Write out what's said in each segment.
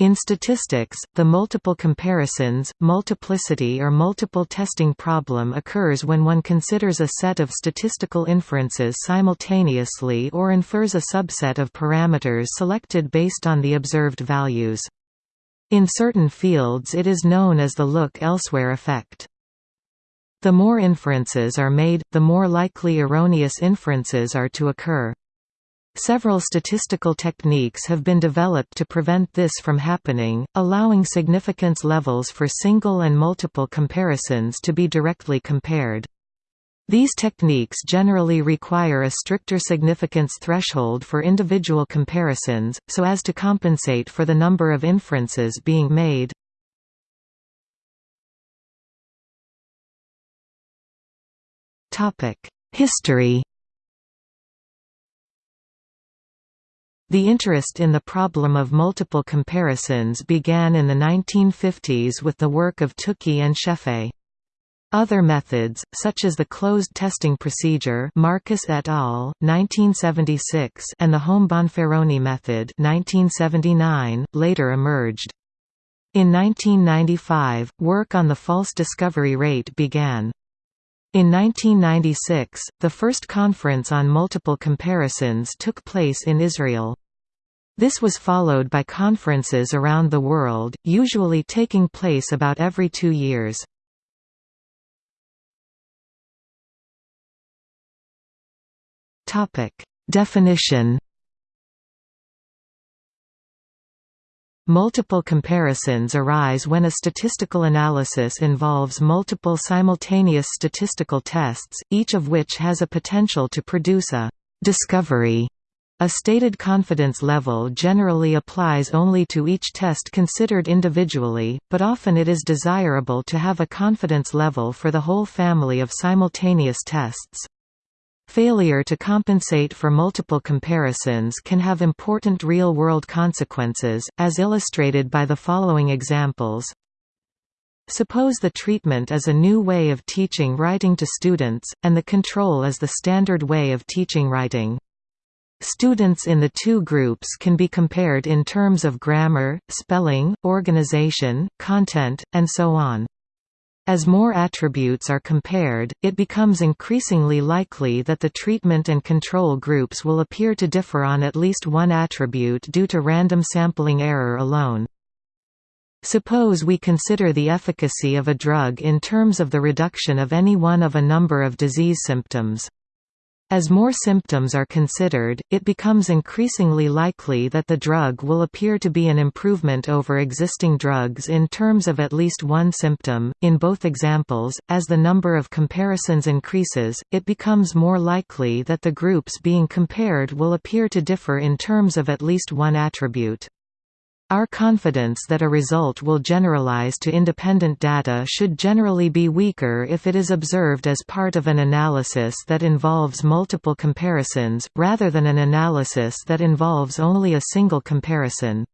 In statistics, the multiple comparisons, multiplicity or multiple testing problem occurs when one considers a set of statistical inferences simultaneously or infers a subset of parameters selected based on the observed values. In certain fields it is known as the look elsewhere effect. The more inferences are made, the more likely erroneous inferences are to occur. Several statistical techniques have been developed to prevent this from happening, allowing significance levels for single and multiple comparisons to be directly compared. These techniques generally require a stricter significance threshold for individual comparisons, so as to compensate for the number of inferences being made. History The interest in the problem of multiple comparisons began in the 1950s with the work of Tukey and Scheffé. Other methods, such as the closed testing procedure Marcus et al., 1976 and the Holm-Bonferroni method 1979, later emerged. In 1995, work on the false discovery rate began. In 1996, the first conference on multiple comparisons took place in Israel. This was followed by conferences around the world, usually taking place about every two years. Definition Multiple comparisons arise when a statistical analysis involves multiple simultaneous statistical tests, each of which has a potential to produce a «discovery». A stated confidence level generally applies only to each test considered individually, but often it is desirable to have a confidence level for the whole family of simultaneous tests. Failure to compensate for multiple comparisons can have important real-world consequences, as illustrated by the following examples. Suppose the treatment is a new way of teaching writing to students, and the control is the standard way of teaching writing. Students in the two groups can be compared in terms of grammar, spelling, organization, content, and so on. As more attributes are compared, it becomes increasingly likely that the treatment and control groups will appear to differ on at least one attribute due to random sampling error alone. Suppose we consider the efficacy of a drug in terms of the reduction of any one of a number of disease symptoms. As more symptoms are considered, it becomes increasingly likely that the drug will appear to be an improvement over existing drugs in terms of at least one symptom. In both examples, as the number of comparisons increases, it becomes more likely that the groups being compared will appear to differ in terms of at least one attribute. Our confidence that a result will generalize to independent data should generally be weaker if it is observed as part of an analysis that involves multiple comparisons, rather than an analysis that involves only a single comparison.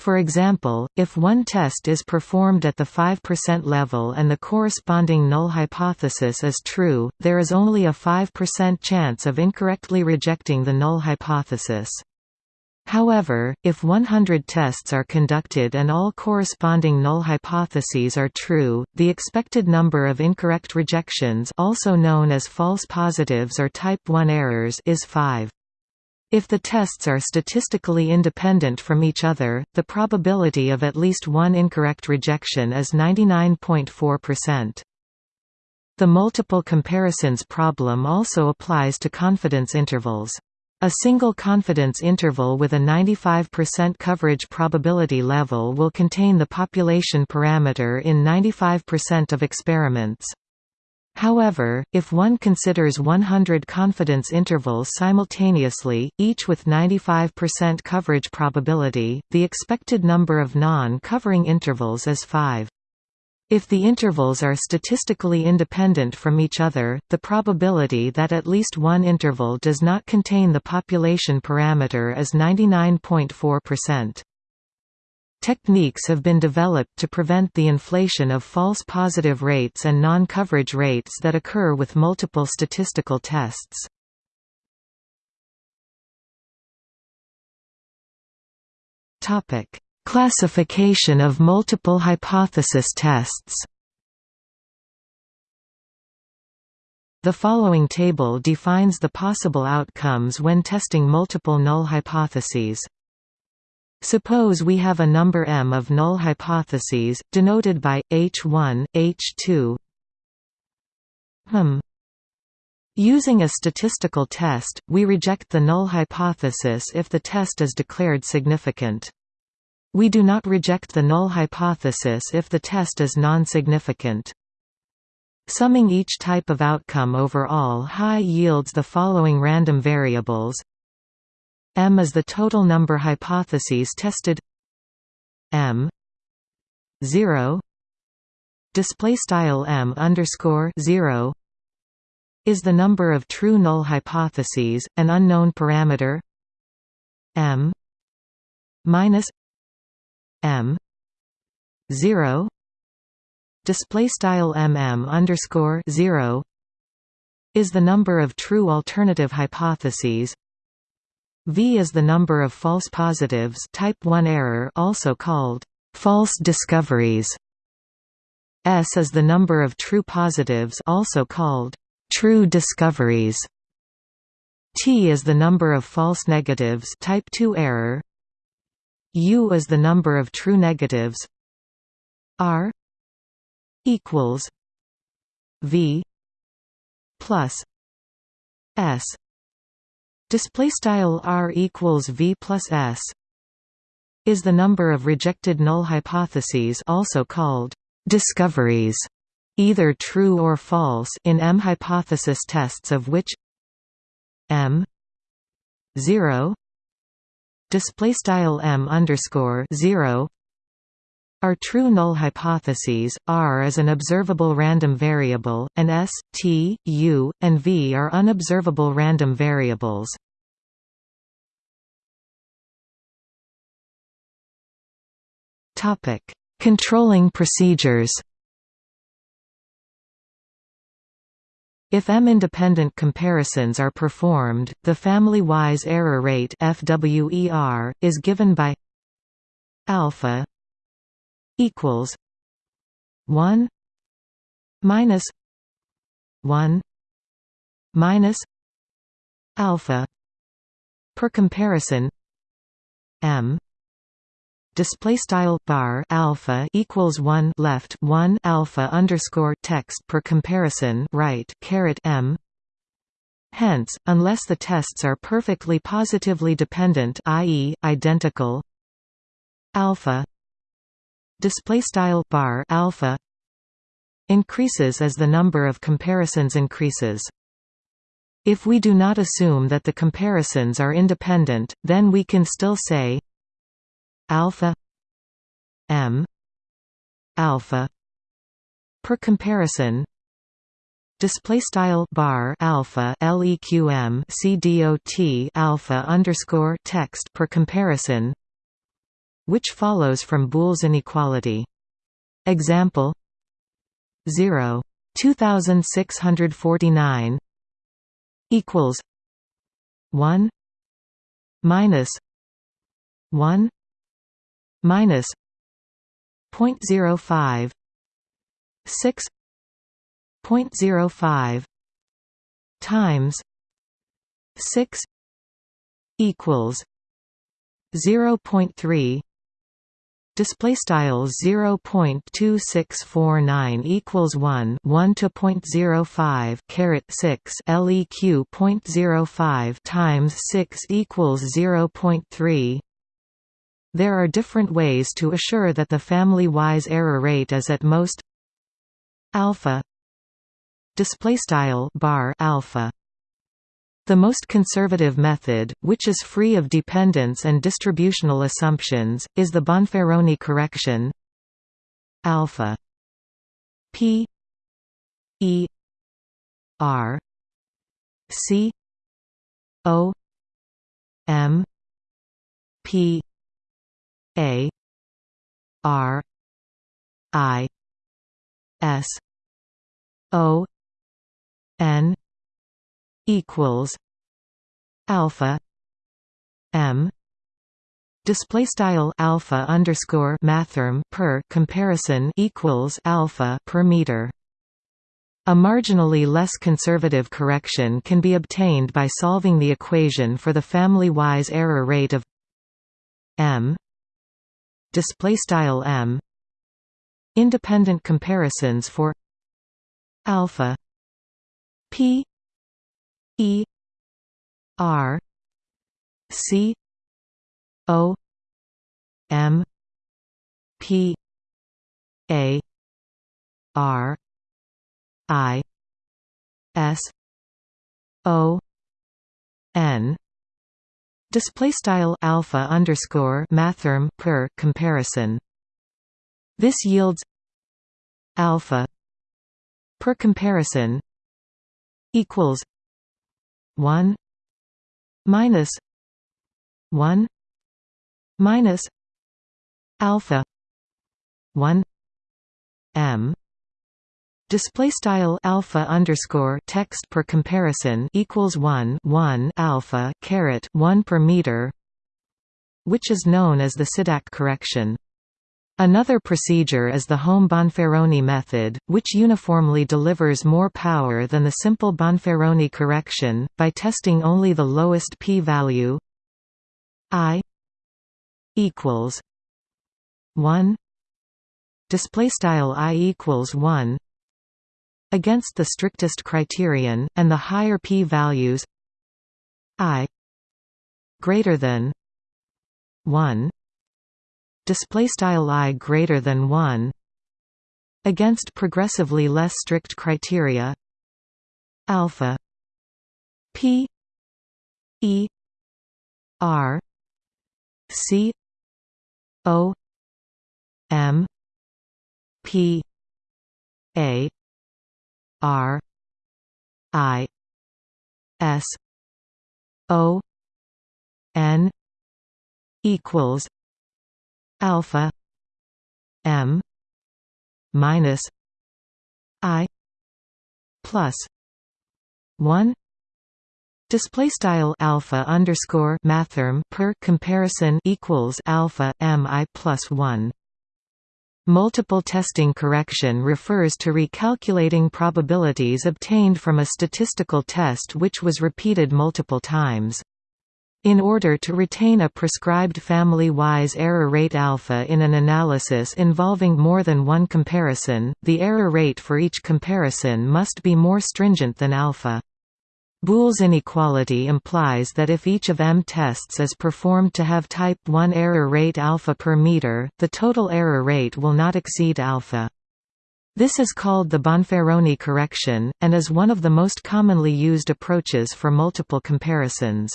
For example, if one test is performed at the 5% level and the corresponding null hypothesis is true, there is only a 5% chance of incorrectly rejecting the null hypothesis. However, if 100 tests are conducted and all corresponding null hypotheses are true, the expected number of incorrect rejections also known as false positives or type 1 errors is 5. If the tests are statistically independent from each other, the probability of at least one incorrect rejection is 99.4%. The multiple comparisons problem also applies to confidence intervals. A single confidence interval with a 95% coverage probability level will contain the population parameter in 95% of experiments. However, if one considers 100 confidence intervals simultaneously, each with 95% coverage probability, the expected number of non-covering intervals is 5. If the intervals are statistically independent from each other, the probability that at least one interval does not contain the population parameter is 99.4%. Techniques have been developed to prevent the inflation of false positive rates and non-coverage rates that occur with multiple statistical tests. Classification of multiple hypothesis tests The following table defines the possible outcomes when testing multiple null hypotheses. Suppose we have a number m of null hypotheses, denoted by h1, h2 hmm. Using a statistical test, we reject the null hypothesis if the test is declared significant. We do not reject the null hypothesis if the test is non-significant. Summing each type of outcome over all high yields the following random variables. M is the total number hypotheses tested. M 0 display style M underscore 0 is the number of true null hypotheses an unknown parameter. M minus M 0 display style mm underscore 0 is the number of true alternative hypotheses V is the number of false positives type 1 error also called false discoveries. S is the number of true positives also called true discoveries. T is the number of false negatives type 2 error. U is the number of true negatives. R equals V plus S display style r equals v plus s is the number of rejected null hypotheses also called discoveries either true or false in m hypothesis tests of which m 0 display style m underscore 0 are true null hypotheses, R is an observable random variable, and S, T, U, and V are unobservable random variables. Controlling procedures If M-independent comparisons are performed, the family-wise error rate FWER is given by alpha equals 1 minus 1 minus alpha per comparison m display style bar alpha equals 1 left 1 alpha underscore text per comparison right caret m. Hence unless the tests are perfectly positively dependent i.e identical alpha display style bar alpha increases as the number of comparisons increases. If we do not assume that the comparisons are independent then we can still say alpha m alpha per comparison display style bar alpha leqm cdot alpha underscore text per comparison which follows from Boole's inequality. Example 0 2649 equals 1 minus 1 minus 0.05 6 0.05 times 6 equals 0.3 Display style 0.2649 equals 1 1 to 0.05 caret 6 leq 0.05 times 6 equals 0.3 There are different ways to assure that the family-wise error rate is at most alpha. Display style bar alpha. The most conservative method, which is free of dependence and distributional assumptions, is the Bonferroni correction. Alpha. P. E. R. C. O. M. P a r i s o n equals alpha m. Display style alpha underscore mathrm per comparison equals alpha per meter. A marginally less conservative correction can be obtained by solving the equation for the family-wise error rate of m display style m. Independent comparisons for alpha p e r c o m p a r i s o n display style alpha underscore mathrm per comparison. This yields alpha per comparison equals 1 minus 1 minus alpha 1 m display style alpha underscore text per comparison equals 1 1 alpha caret 1 per meter which is known as the Sidak correction. Another procedure is the Holm Bonferroni method, which uniformly delivers more power than the simple Bonferroni correction, by testing only the lowest p-value i equals 1 display style i equals 1 against the strictest criterion, and the higher p-values i greater than 1 display style i greater than 1 against progressively less strict criteria alpha p e r c o m p a R I S O N equals alpha M minus I plus one. Display style alpha underscore mathrm per comparison equals alpha m i plus one Multiple testing correction refers to recalculating probabilities obtained from a statistical test which was repeated multiple times. In order to retain a prescribed family-wise error rate alpha in an analysis involving more than one comparison, the error rate for each comparison must be more stringent than alpha. Boole's inequality implies that if each of m tests is performed to have type 1 error rate alpha per meter, the total error rate will not exceed alpha. This is called the Bonferroni correction, and is one of the most commonly used approaches for multiple comparisons.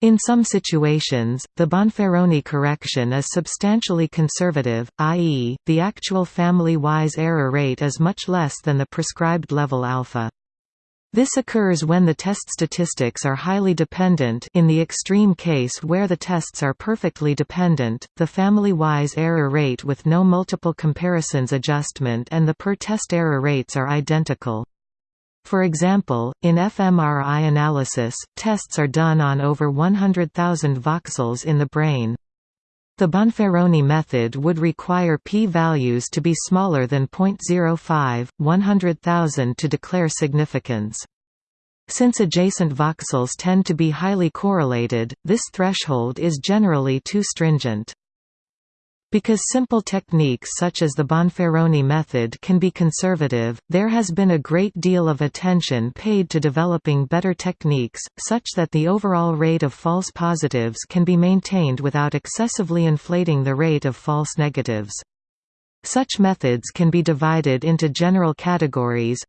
In some situations, the Bonferroni correction is substantially conservative, i.e., the actual family-wise error rate is much less than the prescribed level alpha. This occurs when the test statistics are highly dependent in the extreme case where the tests are perfectly dependent, the family-wise error rate with no multiple comparisons adjustment and the per-test error rates are identical. For example, in fMRI analysis, tests are done on over 100,000 voxels in the brain. The Bonferroni method would require p-values to be smaller than 0.05, 100,000 to declare significance. Since adjacent voxels tend to be highly correlated, this threshold is generally too stringent. Because simple techniques such as the Bonferroni method can be conservative, there has been a great deal of attention paid to developing better techniques, such that the overall rate of false positives can be maintained without excessively inflating the rate of false negatives. Such methods can be divided into general categories,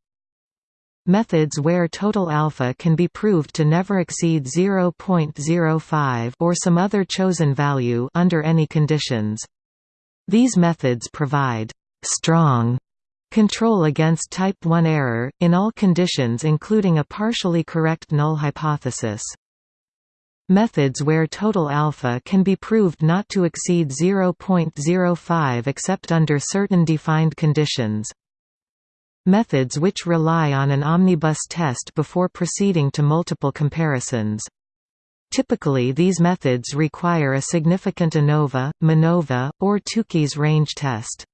Methods where total alpha can be proved to never exceed 0.05 or some other chosen value under any conditions. These methods provide «strong» control against type 1 error, in all conditions including a partially correct null hypothesis. Methods where total alpha can be proved not to exceed 0.05 except under certain defined conditions. Methods which rely on an omnibus test before proceeding to multiple comparisons. Typically these methods require a significant ANOVA, MANOVA, or Tukey's range test.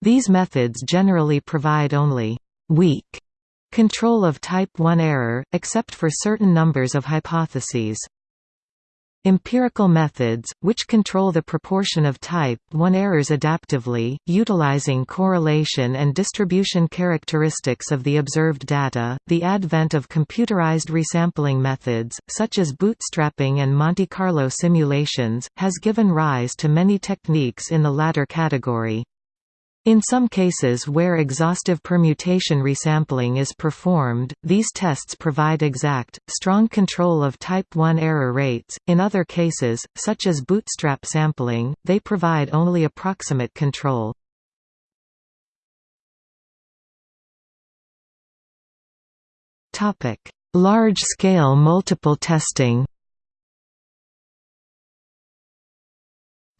These methods generally provide only «weak» control of type 1 error, except for certain numbers of hypotheses. Empirical methods, which control the proportion of type 1 errors adaptively, utilizing correlation and distribution characteristics of the observed data. The advent of computerized resampling methods, such as bootstrapping and Monte Carlo simulations, has given rise to many techniques in the latter category. In some cases where exhaustive permutation resampling is performed, these tests provide exact, strong control of type 1 error rates, in other cases, such as bootstrap sampling, they provide only approximate control. Large-scale multiple testing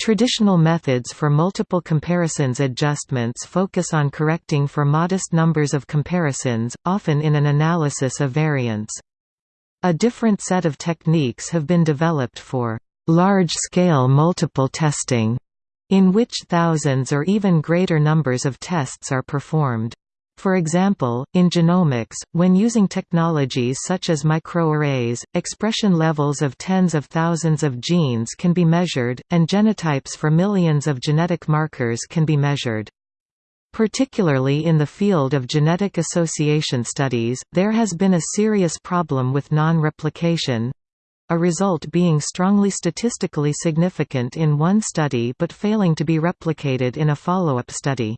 Traditional methods for multiple comparisons adjustments focus on correcting for modest numbers of comparisons, often in an analysis of variance. A different set of techniques have been developed for large-scale multiple testing, in which thousands or even greater numbers of tests are performed. For example, in genomics, when using technologies such as microarrays, expression levels of tens of thousands of genes can be measured, and genotypes for millions of genetic markers can be measured. Particularly in the field of genetic association studies, there has been a serious problem with non-replication—a result being strongly statistically significant in one study but failing to be replicated in a follow-up study.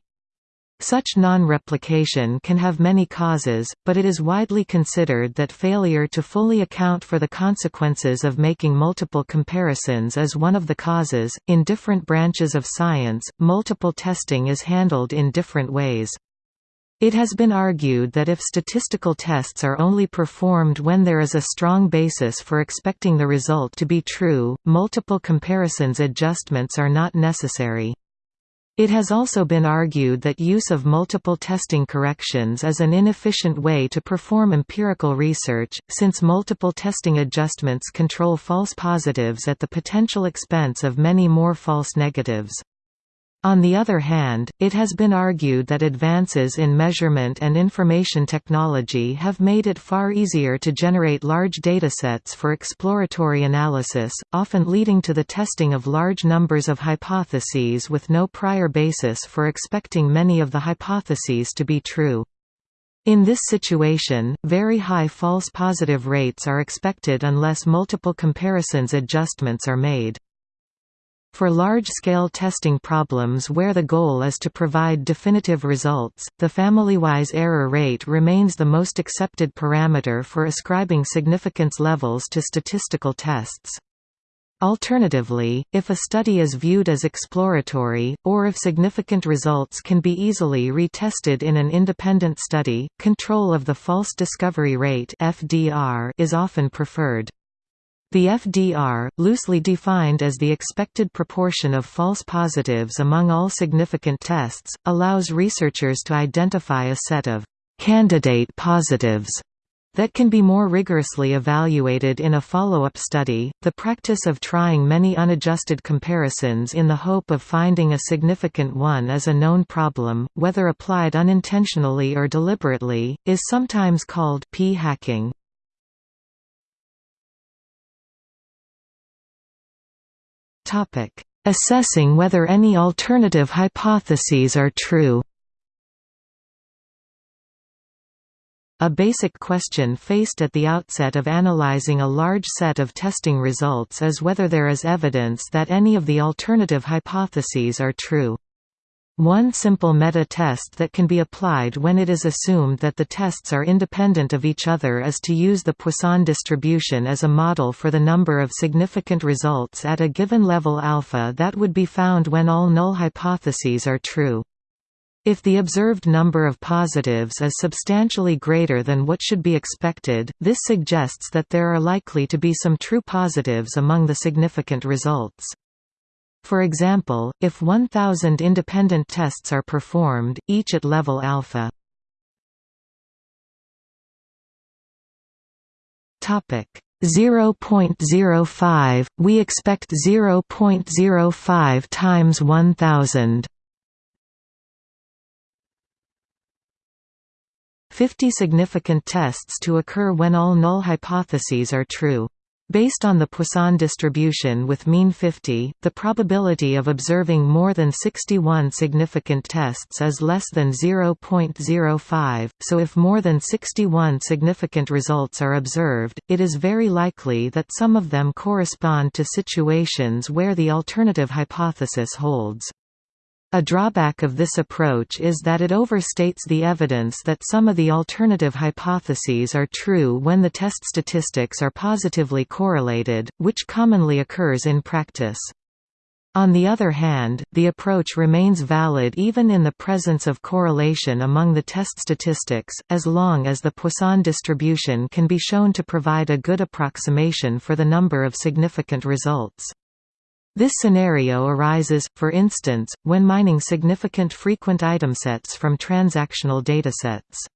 Such non-replication can have many causes, but it is widely considered that failure to fully account for the consequences of making multiple comparisons is one of the causes. In different branches of science, multiple testing is handled in different ways. It has been argued that if statistical tests are only performed when there is a strong basis for expecting the result to be true, multiple comparisons adjustments are not necessary. It has also been argued that use of multiple testing corrections is an inefficient way to perform empirical research, since multiple testing adjustments control false positives at the potential expense of many more false negatives. On the other hand, it has been argued that advances in measurement and information technology have made it far easier to generate large datasets for exploratory analysis, often leading to the testing of large numbers of hypotheses with no prior basis for expecting many of the hypotheses to be true. In this situation, very high false positive rates are expected unless multiple comparisons adjustments are made. For large-scale testing problems where the goal is to provide definitive results, the family-wise error rate remains the most accepted parameter for ascribing significance levels to statistical tests. Alternatively, if a study is viewed as exploratory, or if significant results can be easily retested in an independent study, control of the false discovery rate is often preferred. The FDR, loosely defined as the expected proportion of false positives among all significant tests, allows researchers to identify a set of «candidate positives» that can be more rigorously evaluated in a follow-up study. The practice of trying many unadjusted comparisons in the hope of finding a significant one is a known problem, whether applied unintentionally or deliberately, is sometimes called p-hacking. Assessing whether any alternative hypotheses are true. A basic question faced at the outset of analyzing a large set of testing results is whether there is evidence that any of the alternative hypotheses are true. One simple meta-test that can be applied when it is assumed that the tests are independent of each other is to use the Poisson distribution as a model for the number of significant results at a given level alpha that would be found when all null hypotheses are true. If the observed number of positives is substantially greater than what should be expected, this suggests that there are likely to be some true positives among the significant results. For example, if 1000 independent tests are performed, each at level alpha. Topic: 0.05, we expect 0.05 times 1000. 50 significant tests to occur when all null hypotheses are true. Based on the Poisson distribution with mean 50, the probability of observing more than 61 significant tests is less than 0.05, so if more than 61 significant results are observed, it is very likely that some of them correspond to situations where the alternative hypothesis holds. A drawback of this approach is that it overstates the evidence that some of the alternative hypotheses are true when the test statistics are positively correlated, which commonly occurs in practice. On the other hand, the approach remains valid even in the presence of correlation among the test statistics, as long as the Poisson distribution can be shown to provide a good approximation for the number of significant results. This scenario arises, for instance, when mining significant frequent item sets from transactional datasets.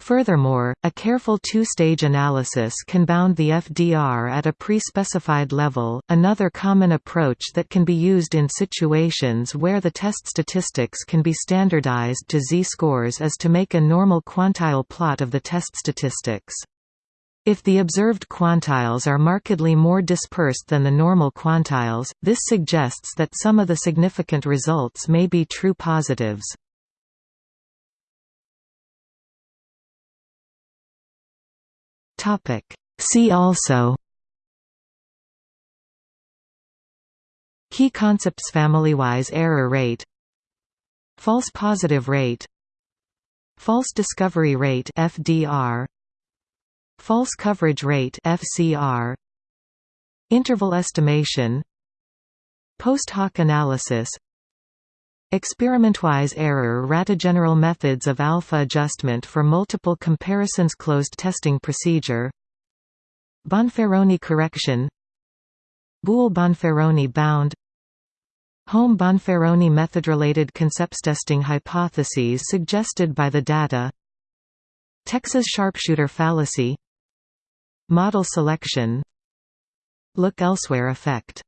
Furthermore, a careful two-stage analysis can bound the FDR at a pre-specified level, another common approach that can be used in situations where the test statistics can be standardized to z-scores is to make a normal quantile plot of the test statistics. If the observed quantiles are markedly more dispersed than the normal quantiles, this suggests that some of the significant results may be true positives. See also Key concepts family-wise error rate False positive rate False discovery rate FDR False coverage rate FCR Interval estimation. Post hoc analysis. Experimentwise error Ratageneral methods of alpha adjustment for multiple comparisons Closed testing procedure. Bonferroni correction. Boole-Bonferroni bound. Holm-Bonferroni method-related concepts testing hypotheses suggested by the data. Texas sharpshooter fallacy Model selection Look elsewhere effect